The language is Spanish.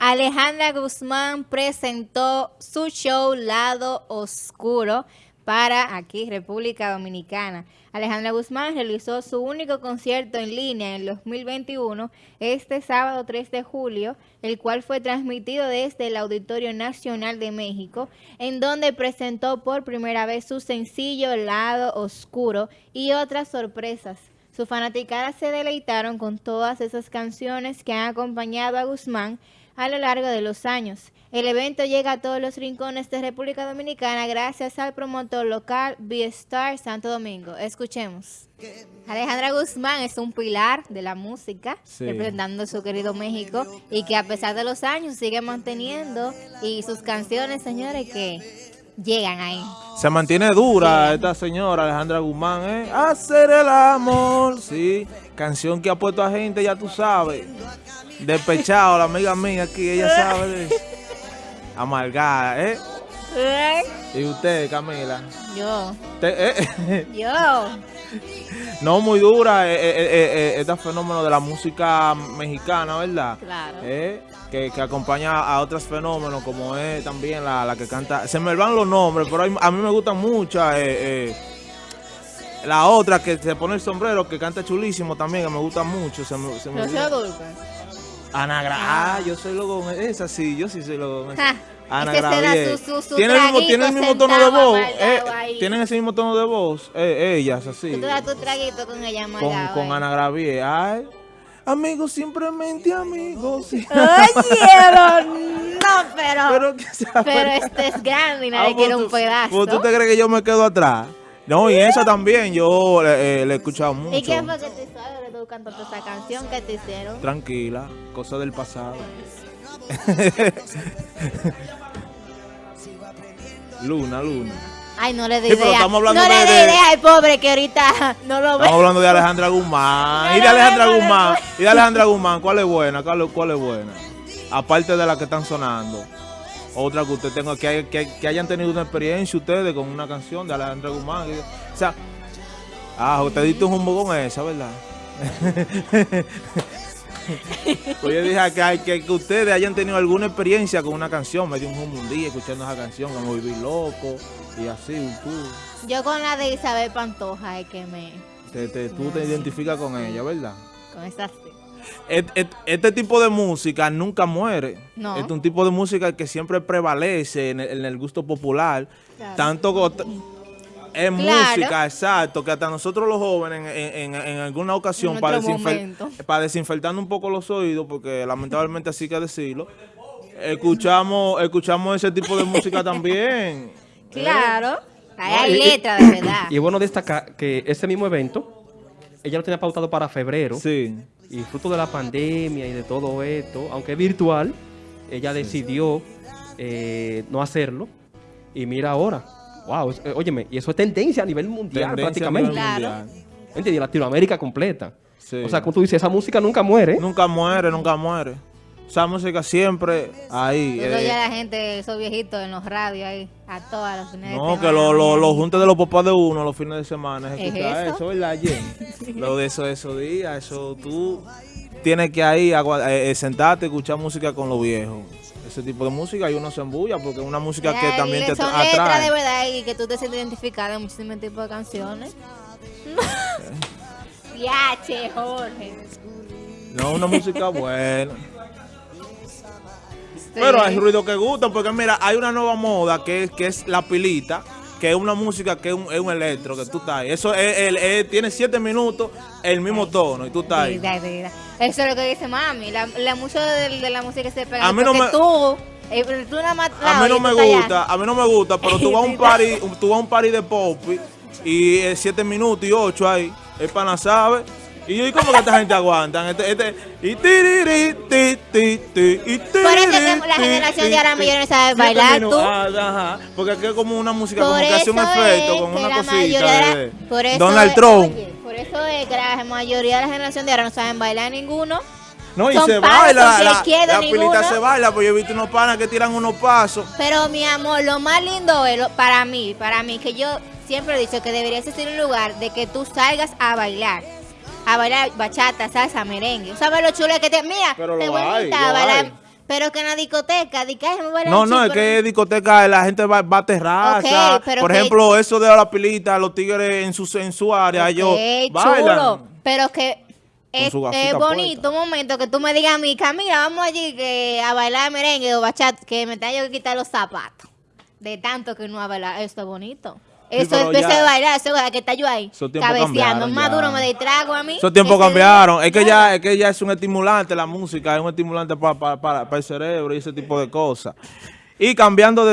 Alejandra Guzmán presentó su show Lado Oscuro para aquí, República Dominicana. Alejandra Guzmán realizó su único concierto en línea en el 2021, este sábado 3 de julio, el cual fue transmitido desde el Auditorio Nacional de México, en donde presentó por primera vez su sencillo Lado Oscuro y otras sorpresas. Sus fanaticadas se deleitaron con todas esas canciones que han acompañado a Guzmán a lo largo de los años. El evento llega a todos los rincones de República Dominicana gracias al promotor local B-Star Santo Domingo. Escuchemos. Alejandra Guzmán es un pilar de la música, representando su querido México, y que a pesar de los años sigue manteniendo, y sus canciones, señores, que llegan ahí. Se mantiene dura esta señora Alejandra Guzmán, ¿eh? Hacer el amor, sí. Canción que ha puesto a gente, ya tú sabes. Despechado, la amiga mía aquí, ella sabe. Amargada, ¿eh? ¿eh? ¿Y usted, Camila? Yo. ¿Eh? Yo. No, muy dura eh, eh, este fenómeno de la música mexicana, ¿verdad? Claro que, acompaña a otros fenómenos, como es también la, que canta. Se me van los nombres, pero a mí me gusta mucho. Eh, eh, la otra que se pone el sombrero, que canta chulísimo también, que me gusta mucho. Se me, se me Ana Gra ah. yo soy loco esa sí, yo sí soy loco Ana Gravier. ¿Tiene, el mismo, tiene el mismo tono de voz. Eh, tienen ese mismo tono de voz. Eh, ellas, así. Tú te das tu traguito con ella, Con, con Ana Gravier. Ay. Amigos, simplemente amigos. Oye, no, pero. Pero, pero este es grande y nadie ah, quiere un pedazo. ¿Tú te crees que yo me quedo atrás? No, y esa también, yo eh, le he escuchado mucho. ¿Y qué fue que te hizo? tú cantando esa canción que te hicieron? Tranquila, cosa del pasado. luna, luna. Ay, no le di idea. no le di idea al pobre que ahorita no lo ve. Estamos hablando de Alejandra Guzmán. y de Alejandra Guzmán. Y de Alejandra Guzmán. ¿Cuál es buena? ¿Cuál, es buena? Aparte de la que están sonando. Otra que usted tenga, que, que, hayan tenido una experiencia ustedes con una canción de Alejandra Guzmán. O sea, ah, usted diste un jumbo con esa, ¿verdad? pues yo dije que, que, ustedes hayan tenido alguna experiencia con una canción. Me dio un un día escuchando esa canción, como Vivir Loco y así, tú. Yo con la de Isabel Pantoja es que me... tú te identificas con ella, ¿verdad? Con esa sí. Este, tipo de música nunca muere. No. Es un tipo de música que siempre prevalece en el, gusto popular. Tanto es música, exacto, que hasta nosotros los jóvenes en, alguna ocasión para, desinfectar un poco los oídos, porque lamentablemente así que decirlo, escuchamos escuchamos ese tipo de música también. Claro, hay letras de verdad. Y es bueno destacar que ese mismo evento, ella lo tenía pautado para febrero. Sí. Y fruto de la pandemia y de todo esto, aunque es virtual, ella decidió eh, no hacerlo. Y mira ahora, Wow, eh, óyeme, y eso es tendencia a nivel mundial prácticamente. claro. Latinoamérica completa. O sea, como tú dices, esa música nunca muere. Nunca muere, nunca muere. Esa música siempre ahí. Yo eh. ya la gente, esos viejitos en los radios ahí, a todas los fines de semana. No, que los lo, lo juntes de los papás de uno los fines de semana. ¿Es, escuchar eso? eso, ¿verdad, Lo de eso, esos días, eso tú tienes que ahí eh, sentarte y escuchar música con los viejos ese tipo de música y uno se embulla porque es una música que también te son atrae. letras de verdad y que tú te sientes identificada en muchísimos tipos de canciones. Viache, Jorge. No, una música buena. Pero hay ruido que gustan porque mira, hay una nueva moda que es, que es la pilita que es una música que es un, es un electro, que tú estás ahí. Eso es, tiene siete minutos, el mismo tono, y tú estás ahí. Eso es lo que dice mami. La, la mucho de, la música se pega. A mí no me, tú, eh, tú nada más, a mí no me gusta, a mí no me gusta, pero tú vas a un party, tú vas a un party de pop y es siete minutos y ocho ahí. El pana sabe y yo, ¿y cómo que esta gente aguanta? Este, este, y tiriri, ti, ti, ti, y Por eso que la generación de ahora no sabe bailar, tú. Ah, ajá, porque aquí es como una música, como que hace un efecto, como una cosita. De, por eso Donald Trump. por eso es que la mayoría de la generación de ahora no saben bailar ninguno. No, y se baila, la, la, la pilita se baila, pues yo he visto unos panas que tiran unos pasos. Pero mi amor, lo más lindo es, para mí, para mí, que yo siempre he dicho que debería ser un lugar de que tú salgas a bailar a bailar bachata, salsa, merengue. ¿Sabes lo chulo que te... Mira, te voy a invitar a bailar... Pero que en la discoteca, No, no, es que en discoteca la gente va, va a terraza. Pero Por que- ejemplo, eso de la pilita, los tigres en su, en su área, ellos Ok, bailan. chulo, pero que es, bonito un momento que tú me digas a mí, Camila, vamos allí que a bailar merengue o bachata, que me tenga yo que quitar los zapatos. De tanto que no a bailar, eso es bonito. Eso pero es de ese bailar, eso es que está yo ahí, cabeceando. Más duro me distrago a mí. Esos tiempos Ese cambiaron. Es que ya, es que ya es un estimulante la música, es un estimulante para, para, para el cerebro y ese tipo de cosas. Y cambiando de